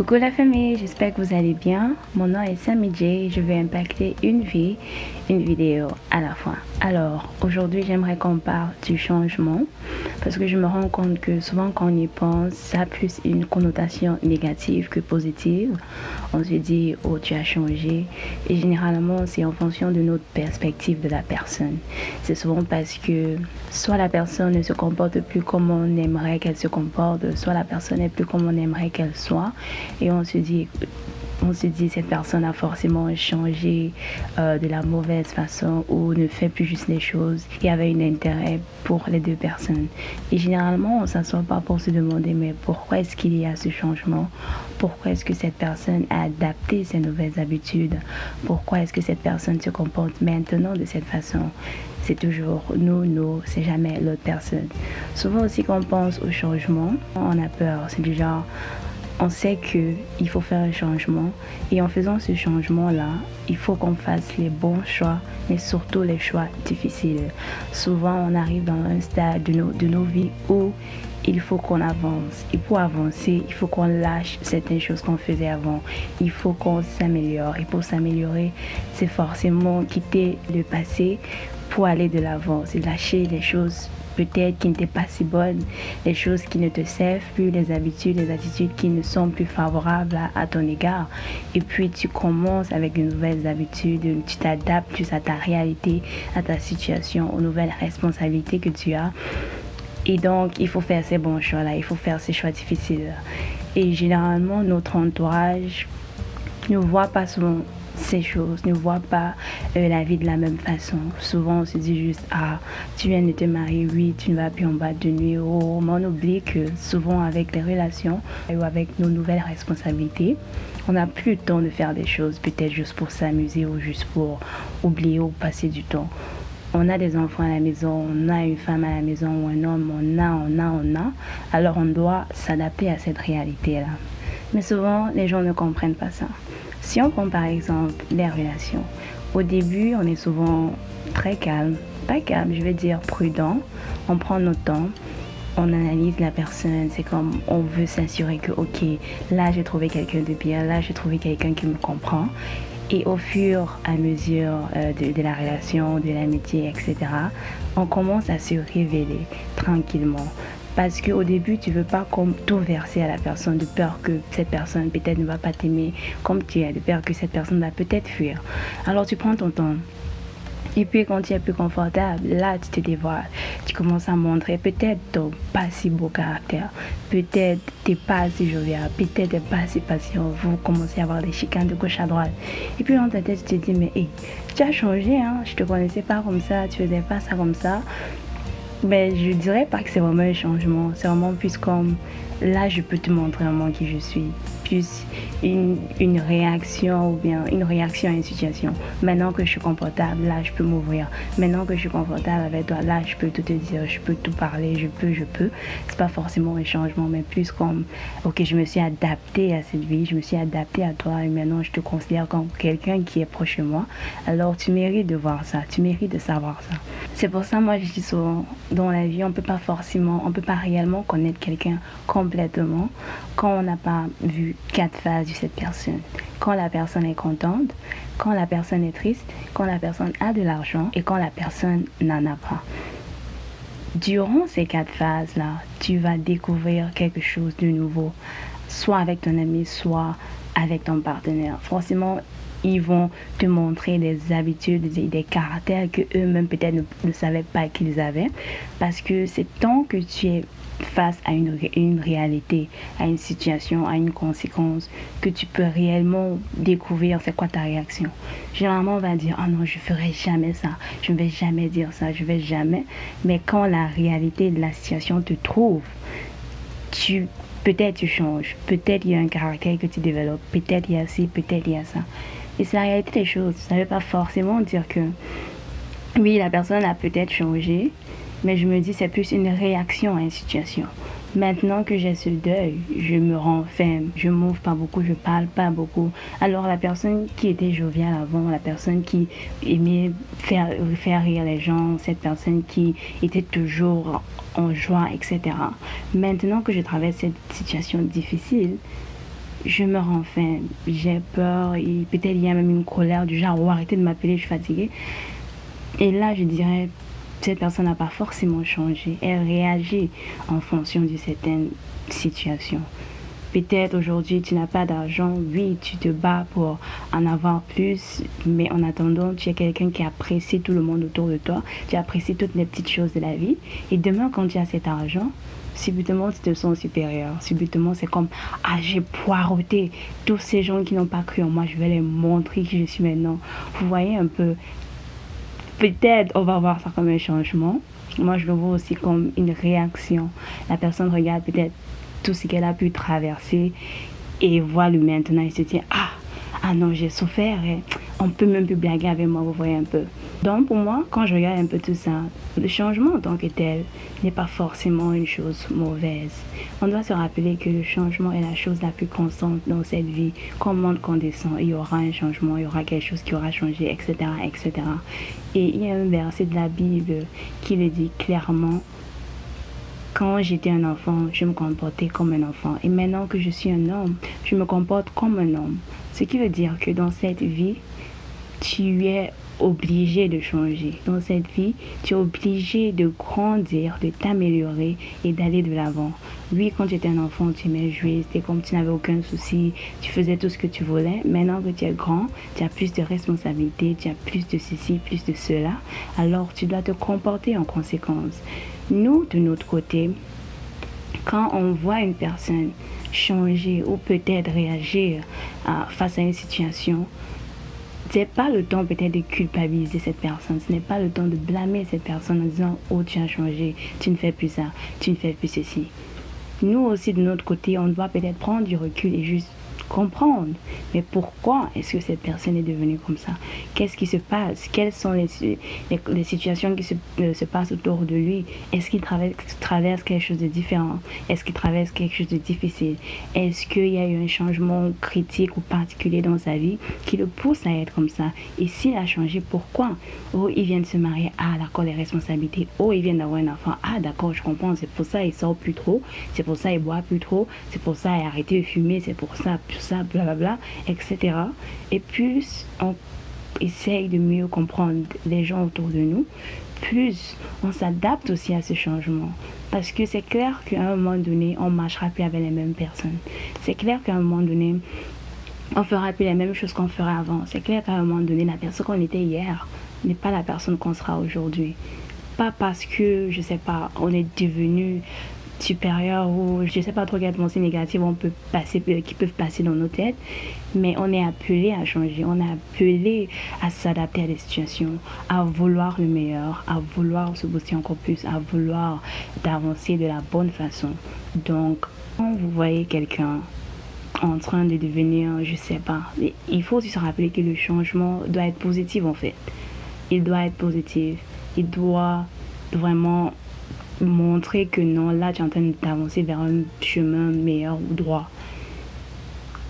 Coucou la famille, j'espère que vous allez bien. Mon nom est Sammy. Je vais impacter une vie, une vidéo à la fois. Alors, aujourd'hui, j'aimerais qu'on parle du changement parce que je me rends compte que souvent quand on y pense, ça a plus une connotation négative que positive. On se dit, oh, tu as changé. Et généralement, c'est en fonction de notre perspective de la personne. C'est souvent parce que soit la personne ne se comporte plus comme on aimerait qu'elle se comporte, soit la personne n'est plus comme on aimerait qu'elle soit et on se dit on se dit cette personne a forcément changé euh, de la mauvaise façon ou ne fait plus juste les choses et avait un intérêt pour les deux personnes. Et généralement, on ne s'assoit pas pour se demander mais pourquoi est-ce qu'il y a ce changement? Pourquoi est-ce que cette personne a adapté ses nouvelles habitudes? Pourquoi est-ce que cette personne se comporte maintenant de cette façon? C'est toujours nous, nous, c'est jamais l'autre personne. Souvent aussi quand on pense au changement, on a peur. C'est du genre, on sait qu'il faut faire un changement et en faisant ce changement-là, il faut qu'on fasse les bons choix, mais surtout les choix difficiles. Souvent, on arrive dans un stade de nos, de nos vies où il faut qu'on avance. Et pour avancer, il faut qu'on lâche certaines choses qu'on faisait avant. Il faut qu'on s'améliore. Et pour s'améliorer, c'est forcément quitter le passé pour aller de l'avant. C'est lâcher les choses peut-être qui n'étaient pas si bonnes, les choses qui ne te servent plus, les habitudes, les attitudes qui ne sont plus favorables à, ton égard. Et puis tu commences avec de nouvelles habitudes, tu t'adaptes plus à ta réalité, à ta situation, aux nouvelles responsabilités que tu as. Et donc, il faut faire ces bons choix-là, il faut faire ces choix difficiles. Et généralement, notre entourage ne voit pas souvent ces choses, ne voit pas euh, la vie de la même façon. Souvent, on se dit juste, ah, tu viens de te marier, oui, tu ne vas plus en bas de nuit. Oh, mais on oublie que souvent, avec les relations ou avec nos nouvelles responsabilités, on n'a plus le temps de faire des choses, peut-être juste pour s'amuser ou juste pour oublier ou passer du temps. On a des enfants à la maison, on a une femme à la maison ou un homme, on a, on a, on a. Alors on doit s'adapter à cette réalité-là. Mais souvent, les gens ne comprennent pas ça. Si on prend par exemple les relations, au début, on est souvent très calme, pas calme, je vais dire prudent. On prend notre temps, on analyse la personne, c'est comme on veut s'assurer que, ok, là j'ai trouvé quelqu'un de bien, là j'ai trouvé quelqu'un qui me comprend. Et au fur et à mesure euh, de, la relation, de l'amitié, etc., on commence à se révéler tranquillement. Parce qu'au début, tu veux pas tout verser à la personne de peur que cette personne peut-être ne va pas t'aimer comme tu es, de peur que cette personne va peut-être fuir. Alors tu prends ton temps. Et puis quand tu es plus confortable, là tu te dévoiles. Tu commences à montrer peut-être ton pas si beau caractère. Peut-être t'es pas assez jovial. Peut-être t'es pas assez patient. Vous commencez à avoir des chicanes de gauche à droite. Et puis dans ta tête, tu te dis, mais tu as changé, hein. Je te connaissais pas comme ça. Tu faisais pas ça comme ça ben, je dirais pas que c'est vraiment un changement. C'est vraiment plus comme là, je peux te montrer vraiment qui je suis. Une, réaction ou bien une réaction à une situation. Maintenant que je suis confortable, là, je peux m'ouvrir. Maintenant que je suis confortable avec toi, là, je peux tout te dire, je peux tout parler, je peux, je peux. C'est pas forcément un changement, mais plus comme, ok, je me suis adaptée à cette vie, je me suis adaptée à toi et maintenant je te considère comme quelqu'un qui est proche de moi. Alors, tu mérites de voir ça, tu mérites de savoir ça. C'est pour ça, moi, je dis souvent, dans la vie, on peut pas forcément, on peut pas réellement connaître quelqu'un complètement quand on n'a pas vu quatre phases de cette personne. Quand la personne est contente, quand la personne est triste, quand la personne a de l'argent et quand la personne n'en a pas. Durant ces quatre phases-là, tu vas découvrir quelque chose de nouveau, soit avec ton ami, soit avec ton partenaire. Forcément, ils vont te montrer des habitudes et des caractères que eux-mêmes peut-être ne, ne, savaient pas qu'ils avaient. Parce que c'est tant que tu es face à une, une réalité, à une situation, à une conséquence, que tu peux réellement découvrir c'est quoi ta réaction? Généralement, on va dire, oh non, je ferai jamais ça, je ne vais jamais dire ça, je vais jamais. Mais quand la réalité de la situation te trouve, tu peut-être tu changes, peut-être il y a un caractère que tu développes, peut-être il y a ci, peut-être il y a ça. Et c'est la réalité des choses. Ça ne veut pas forcément dire que oui, la personne a peut-être changé, mais je me dis c'est plus une réaction à une situation. Maintenant que j'ai ce deuil, je me renferme, je m'ouvre pas beaucoup, je parle pas beaucoup. Alors la personne qui était joviale avant, la personne qui aimait faire, faire rire les gens, cette personne qui était toujours en joie, etc. Maintenant que je traverse cette situation difficile, je me renferme, j'ai peur, peut-être il y a même une colère du genre, oh, arrêtez de m'appeler, je suis fatiguée. Et là, je dirais, cette personne n'a pas forcément changé. Elle réagit en fonction de certaines situations. Peut-être aujourd'hui tu n'as pas d'argent, oui, tu te bats pour en avoir plus, mais en attendant, tu es quelqu'un qui apprécie tout le monde autour de toi, tu apprécies toutes les petites choses de la vie. Et demain, quand tu as cet argent, subitement tu te sens supérieur. Subitement, c'est comme Ah, j'ai poireauté tous ces gens qui n'ont pas cru en moi, je vais les montrer qui je suis maintenant. Vous voyez un peu, peut-être on va voir ça comme un changement. Moi, je le vois aussi comme une réaction. La personne regarde peut-être tout ce qu'elle a pu traverser et voit le maintenant et se dit Ah, ah non, j'ai souffert. Et on peut même plus blaguer avec moi, vous voyez un peu. Donc pour moi, quand je regarde un peu tout ça, le changement en tant que tel n'est pas forcément une chose mauvaise. On doit se rappeler que le changement est la chose la plus constante dans cette vie. Quand le monde descend, il y aura un changement, il y aura quelque chose qui aura changé, etc. etc. Et il y a un verset de la Bible qui le dit clairement. Quand j'étais un enfant, je me comportais comme un enfant. Et maintenant que je suis un homme, je me comporte comme un homme. Ce qui veut dire que dans cette vie, tu es obligé de changer. Dans cette vie, tu es obligé de grandir, de t'améliorer et d'aller de l'avant. Oui, quand tu étais un enfant, tu aimais jouer, c'était comme tu n'avais aucun souci, tu faisais tout ce que tu voulais. Maintenant que tu es grand, tu as plus de responsabilités, tu as plus de ceci, plus de cela. Alors, tu dois te comporter en conséquence. Nous, de notre côté, quand on voit une personne changer ou peut-être réagir face à une situation, n'est pas le temps peut-être de culpabiliser cette personne. Ce n'est pas le temps de blâmer cette personne en disant Oh, tu as changé, tu ne fais plus ça, tu ne fais plus ceci. Nous aussi, de notre côté, on doit peut-être prendre du recul et juste comprendre. Mais pourquoi est-ce que cette personne est devenue comme ça? Qu'est-ce qui se passe? Quelles sont les, les, situations qui se, euh, se, passent autour de lui? Est-ce qu'il traverse, traverse, quelque chose de différent? Est-ce qu'il traverse quelque chose de difficile? Est-ce qu'il y a eu un changement critique ou particulier dans sa vie qui le pousse à être comme ça? Et s'il a changé, pourquoi? Oh, il vient de se marier. Ah, d'accord, les responsabilités. Oh, il vient d'avoir un enfant. Ah, d'accord, je comprends. C'est pour ça il sort plus trop. C'est pour ça il boit plus trop. C'est pour ça il a arrêté de fumer. C'est pour ça ça, blablabla, etc. Et plus on essaye de mieux comprendre les gens autour de nous, plus on s'adapte aussi à ce changement. Parce que c'est clair qu'à un moment donné, on marchera plus avec les mêmes personnes. C'est clair qu'à un moment donné, on fera plus les mêmes choses qu'on ferait avant. C'est clair qu'à un moment donné, la personne qu'on était hier n'est pas la personne qu'on sera aujourd'hui. Pas parce que, je sais pas, on est devenu supérieure ou je sais pas trop quelles pensées négatives on peut passer, euh, qui peuvent passer dans nos têtes, mais on est appelé à changer, on est appelé à s'adapter à des situations, à vouloir le meilleur, à vouloir se booster encore plus, à vouloir d'avancer de la bonne façon. Donc, quand vous voyez quelqu'un en train de devenir, je sais pas, il faut se rappeler que le changement doit être positif en fait. Il doit être positif. Il doit vraiment montrer que non, là, tu es en train d'avancer vers un chemin meilleur ou droit.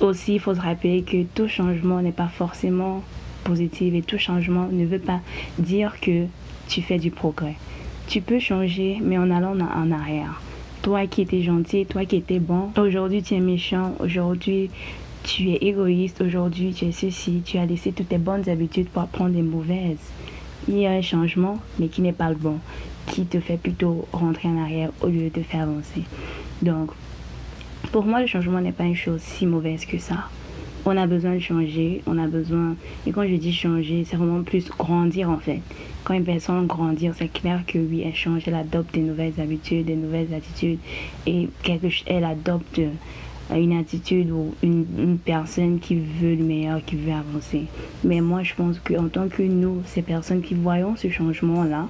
Aussi, il faut se rappeler que tout changement n'est pas forcément positif et tout changement ne veut pas dire que tu fais du progrès. Tu peux changer, mais en allant en arrière. Toi qui étais gentil, toi qui étais bon, aujourd'hui tu es méchant, aujourd'hui tu es égoïste, aujourd'hui tu es ceci, tu as laissé toutes tes bonnes habitudes pour apprendre des mauvaises. Il y a un changement, mais qui n'est pas le bon qui te fait plutôt rentrer en arrière au lieu de te faire avancer. Donc, pour moi, le changement n'est pas une chose si mauvaise que ça. On a besoin de changer, on a besoin, et quand je dis changer, c'est vraiment plus grandir en fait. Quand une personne grandit, c'est clair que oui, elle change, elle adopte des nouvelles habitudes, des nouvelles attitudes, et quelque, elle adopte une attitude ou une, personne qui veut le meilleur, qui veut avancer. Mais moi, je pense qu'en tant que nous, ces personnes qui voyons ce changement-là,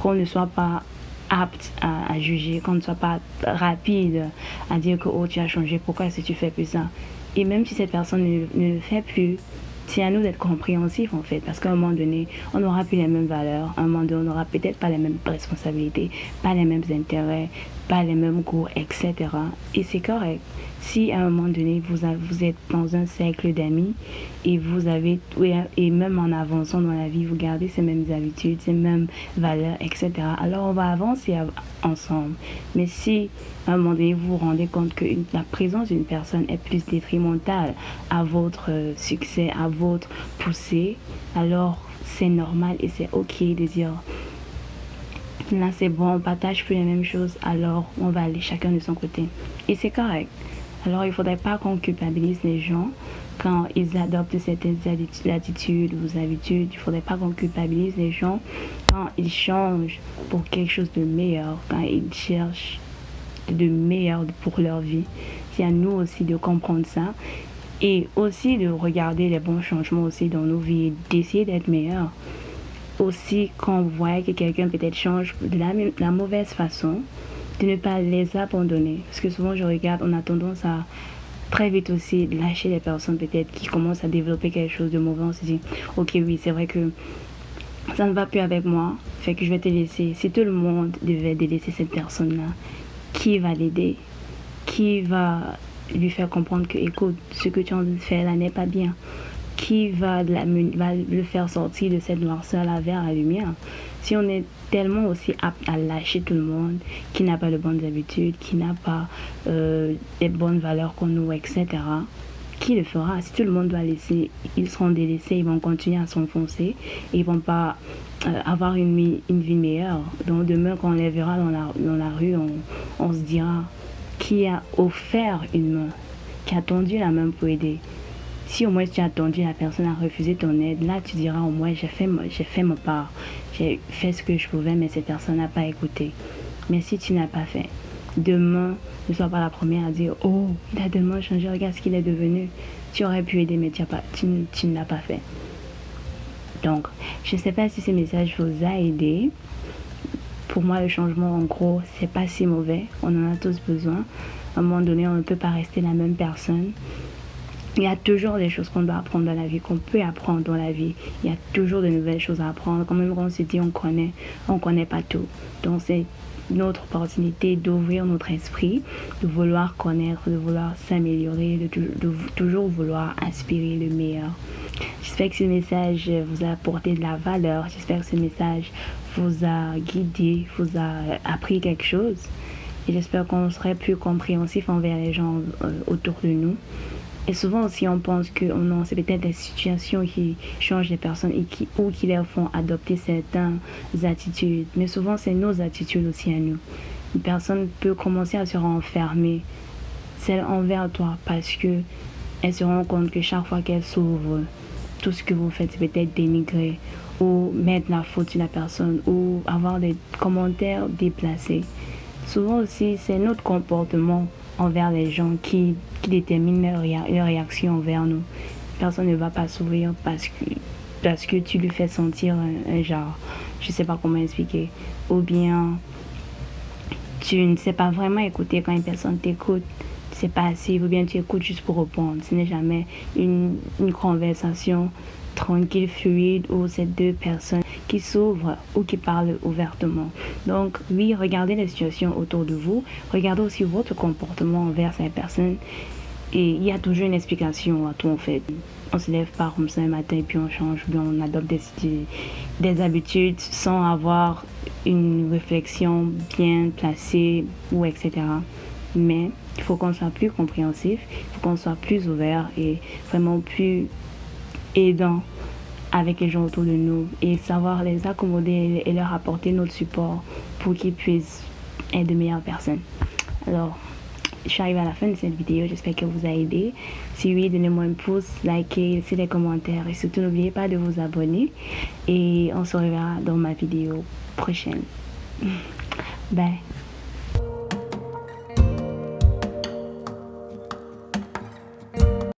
qu'on ne soit pas apte à, juger, qu'on ne soit pas rapide à dire que oh tu as changé, pourquoi est-ce que tu fais plus ça? Et même si cette personne ne, le fait plus, c'est à nous d'être compréhensifs en fait, parce qu'à un moment donné, on n'aura plus les mêmes valeurs, à un moment donné, on n'aura peut-être pas les mêmes responsabilités, pas les mêmes intérêts, pas les mêmes cours, etc. Et c'est correct. Si à un moment donné, vous, êtes dans un cercle d'amis et vous avez, et même en avançant dans la vie, vous gardez ces mêmes habitudes, ces mêmes valeurs, etc. Alors on va avancer ensemble. Mais si à un moment donné, vous vous rendez compte que la présence d'une personne est plus détrimentale à votre succès, à poussée, alors c'est normal et c'est ok de dire là c'est bon, on partage plus les mêmes choses, alors on va aller chacun de son côté. Et c'est correct. Alors il faudrait pas qu'on culpabilise les gens quand ils adoptent certaines attitudes ou habitudes. Il faudrait pas qu'on culpabilise les gens quand ils changent pour quelque chose de meilleur, quand ils cherchent de meilleur pour leur vie. C'est à nous aussi de comprendre ça et aussi de regarder les bons changements aussi dans nos vies d'essayer d'être meilleur aussi quand on voit que quelqu'un peut-être change de la, mauvaise façon, de ne pas les abandonner. Parce que souvent je regarde, on a tendance à très vite aussi lâcher les personnes peut-être qui commencent à développer quelque chose de mauvais. On se dit, ok oui, c'est vrai que ça ne va plus avec moi, fait que je vais te laisser. Si tout le monde devait délaisser cette personne-là, qui va l'aider? Qui va lui faire comprendre que, écoute, ce que tu as envie de faire là n'est pas bien qui va, le faire sortir de cette noirceur-là vers la lumière? Si on est tellement aussi apte à lâcher tout le monde, qui n'a pas de bonnes habitudes, qui n'a pas euh, les bonnes valeurs qu'on nous, etc., qui le fera? Si tout le monde doit laisser, ils seront délaissés, ils vont continuer à s'enfoncer ils vont pas euh, avoir une, une, vie meilleure. Donc demain, quand on les verra dans la, dans la rue, on, on se dira qui a offert une main, qui a tendu la main pour aider. Si au moins tu as attendu, la personne a refusé ton aide, là tu diras au moins j'ai fait, j'ai fait ma part, j'ai fait ce que je pouvais, mais cette personne n'a pas écouté. Mais si tu n'as pas fait, demain, ne sois pas la première à dire Oh, il a tellement changé, regarde ce qu'il est devenu. Tu aurais pu aider, mais tu, pas, tu, tu ne l'as pas fait. Donc, je ne sais pas si ce message vous a aidé. Pour moi, le changement, en gros, c'est pas si mauvais. On en a tous besoin. À un moment donné, on ne peut pas rester la même personne. Il y a toujours des choses qu'on doit apprendre dans la vie, qu'on peut apprendre dans la vie. Il y a toujours de nouvelles choses à apprendre. Quand même, on se dit on connaît, on connaît pas tout. Donc, c'est notre opportunité d'ouvrir notre esprit, de vouloir connaître, de vouloir s'améliorer, de, toujours vouloir aspirer le meilleur. J'espère que ce message vous a apporté de la valeur. J'espère que ce message vous a guidé, vous a appris quelque chose. Et j'espère qu'on serait plus compréhensif envers les gens euh, autour de nous. Et souvent aussi, on pense que oh non, c'est peut-être des situations qui changent les personnes et qui, ou qui leur font adopter certaines attitudes. Mais souvent, c'est nos attitudes aussi à nous. Une personne peut commencer à se renfermer, celle envers toi, parce que elle se rend compte que chaque fois qu'elle s'ouvre, tout ce que vous faites, c'est peut-être dénigrer ou mettre la faute sur la personne ou avoir des commentaires déplacés. Souvent aussi, c'est notre comportement envers les gens qui, qui déterminent leur, réaction envers nous. Personne ne va pas s'ouvrir parce que, parce que tu lui fais sentir un, genre, je sais pas comment expliquer, ou bien tu ne sais pas vraiment écouter quand une personne t'écoute, c'est pas assez, ou bien tu écoutes juste pour répondre. Ce n'est jamais une, une conversation tranquille, fluide, où ces deux personnes qui s'ouvrent ou qui parlent ouvertement. Donc oui, regardez les situations autour de vous, regardez aussi votre comportement envers ces personnes. Et il y a toujours une explication à tout en fait. On se lève pas comme ça un matin et puis on change, bien on adopte des, des habitudes sans avoir une réflexion bien placée ou etc. Mais il faut qu'on soit plus compréhensif, il faut qu'on soit plus ouvert et vraiment plus aidant avec les gens autour de nous et savoir les accommoder et leur apporter notre support pour qu'ils puissent être de meilleures personnes. Alors, je suis arrivée à la fin de cette vidéo, j'espère qu'elle vous a aidé. Si oui, donnez-moi un pouce, likez, laissez des commentaires et surtout n'oubliez pas de vous abonner et on se reverra dans ma vidéo prochaine. Bye.